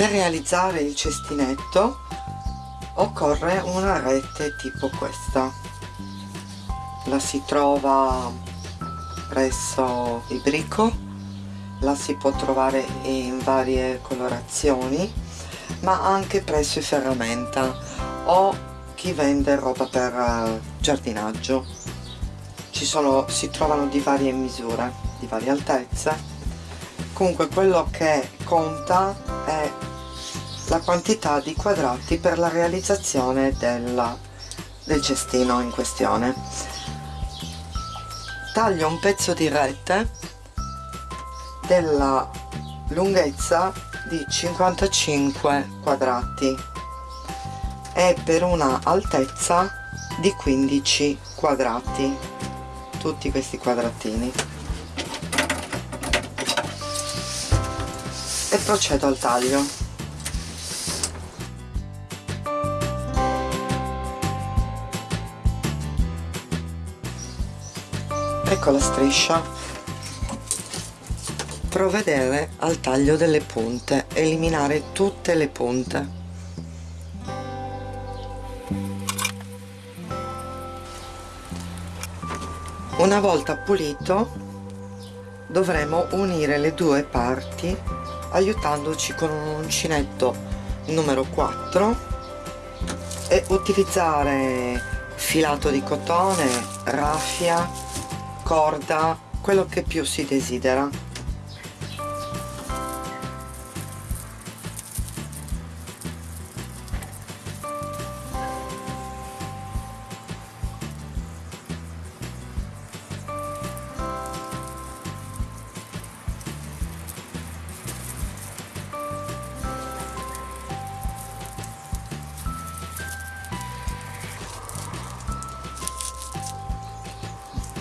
per realizzare il cestinetto occorre una rete tipo questa. La si trova presso il brico la si può trovare in varie colorazioni ma anche presso i ferramenta o chi vende roba per eh, giardinaggio. Ci sono si trovano di varie misure di varie altezze. Comunque quello che conta è la quantità di quadrati per la realizzazione della, del cestino in questione. Taglio un pezzo di rete della lunghezza di 55 quadrati e per una altezza di 15 quadrati. Tutti questi quadratini. E procedo al taglio ecco la striscia. Provvedere al taglio delle punte eliminare tutte le punte. Una volta pulito dovremo unire le due parti aiutandoci con un uncinetto numero 4 e utilizzare filato di cotone, raffia corda quello che più si desidera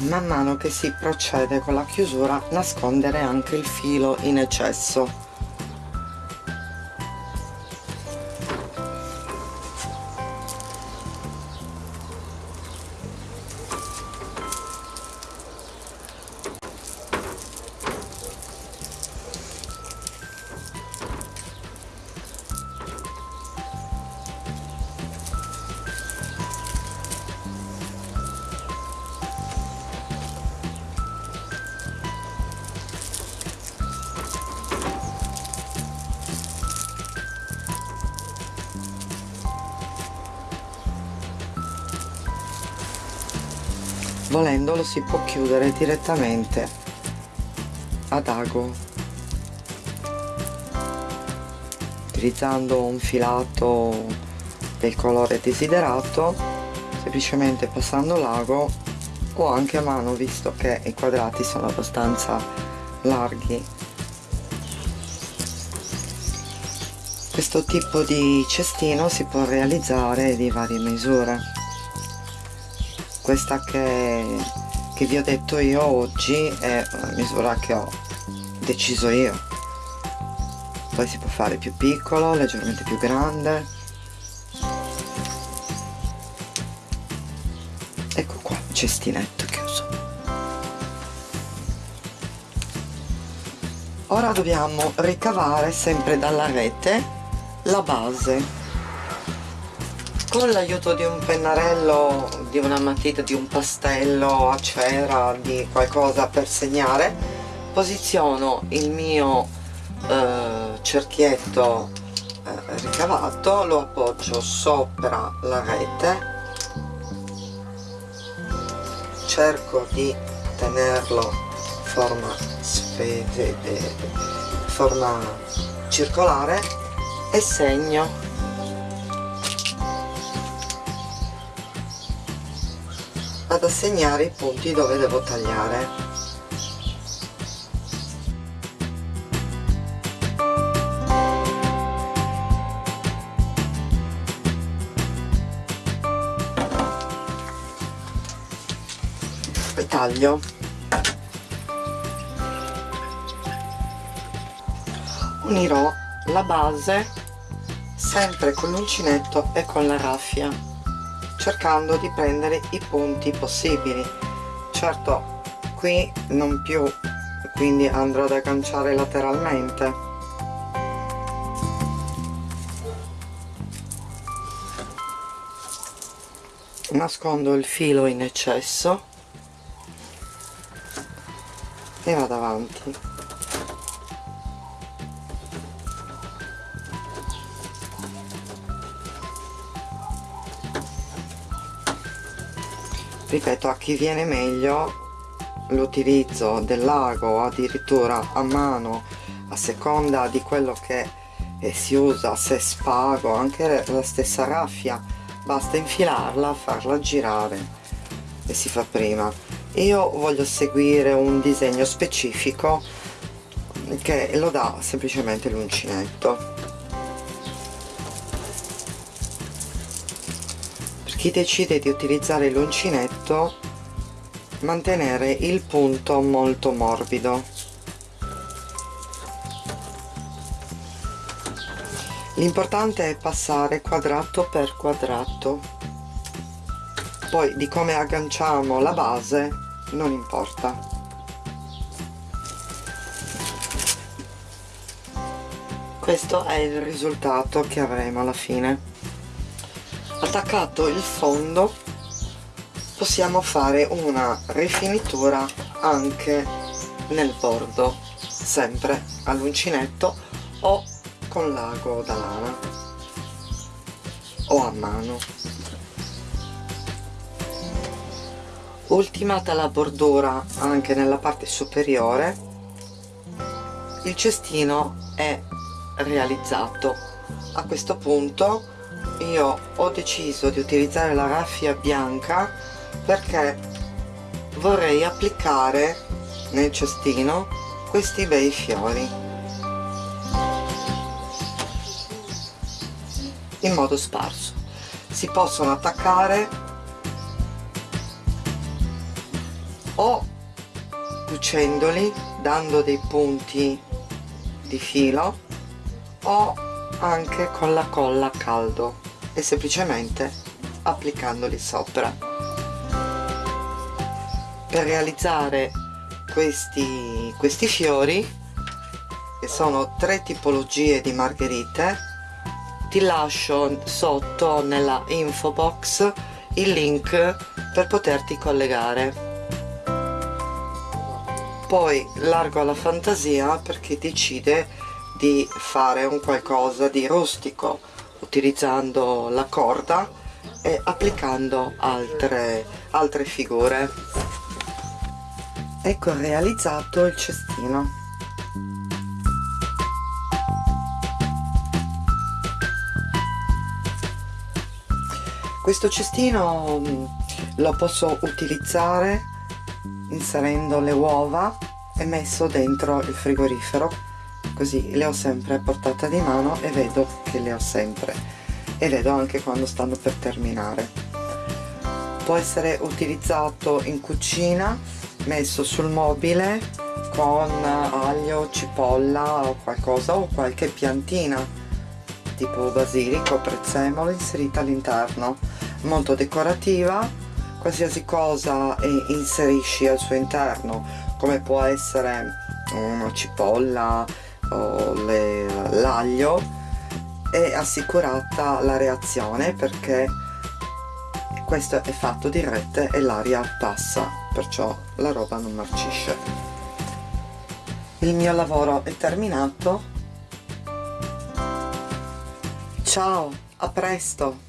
man mano che si procede con la chiusura nascondere anche il filo in eccesso volendo lo si può chiudere direttamente ad ago utilizzando un filato del colore desiderato semplicemente passando l'ago o anche a mano visto che i quadrati sono abbastanza larghi. Questo tipo di cestino si può realizzare di varie misure questa che, che vi ho detto io oggi è una misura che ho deciso io. Poi si può fare più piccolo, leggermente più grande. Ecco qua, cestinetto chiuso ora dobbiamo ricavare sempre dalla rete la base con l'aiuto di un pennarello di una matita di un pastello a cera di qualcosa per segnare posiziono il mio eh, cerchietto eh, ricavato lo appoggio sopra la rete. Cerco di tenerlo forma, forma circolare e segno ad assegnare i punti dove devo tagliare. Poi taglio. Unirò la base sempre con l'uncinetto e con la raffia cercando di prendere i punti possibili. Certo qui non più quindi andrò ad agganciare lateralmente. Nascondo il filo in eccesso e vado avanti. Ripeto a chi viene meglio l'utilizzo del lago addirittura a mano a seconda di quello che eh, si usa se spago anche la stessa raffia basta infilarla farla girare e si fa prima. Io voglio seguire un disegno specifico che lo dà semplicemente l'uncinetto chi decide di utilizzare l'uncinetto mantenere il punto molto morbido. L'importante è passare quadrato per quadrato. Poi di come agganciamo la base non importa. Questo è il risultato che avremo alla fine attaccato il fondo possiamo fare una rifinitura anche nel bordo sempre all'uncinetto o con l'ago da lana o a mano. Ultimata la bordura anche nella parte superiore il cestino è realizzato. A questo punto io ho deciso di utilizzare la raffia bianca perché vorrei applicare nel cestino questi bei fiori. In modo sparso. Si possono attaccare o cucendoli dando dei punti di filo o anche con la colla a caldo e semplicemente applicandoli sopra. Per realizzare questi, questi fiori che sono tre tipologie di margherite ti lascio sotto nella info box il link per poterti collegare. Poi largo alla fantasia per chi decide di fare un qualcosa di rustico utilizzando la corda e applicando altre, altre figure. Ecco realizzato il cestino. Questo cestino mm, lo posso utilizzare inserendo le uova e messo dentro il frigorifero così le ho sempre a portata di mano e vedo che le ho sempre. E vedo anche quando stanno per terminare. Può essere utilizzato in cucina messo sul mobile con aglio, cipolla o qualcosa o qualche piantina tipo basilico, prezzemolo inserita all'interno. Molto decorativa qualsiasi cosa inserisci al suo interno come può essere una cipolla o l'aglio è assicurata la reazione perché questo è fatto di rete e l'aria passa perciò la roba non marcisce il mio lavoro è terminato Ciao, a presto!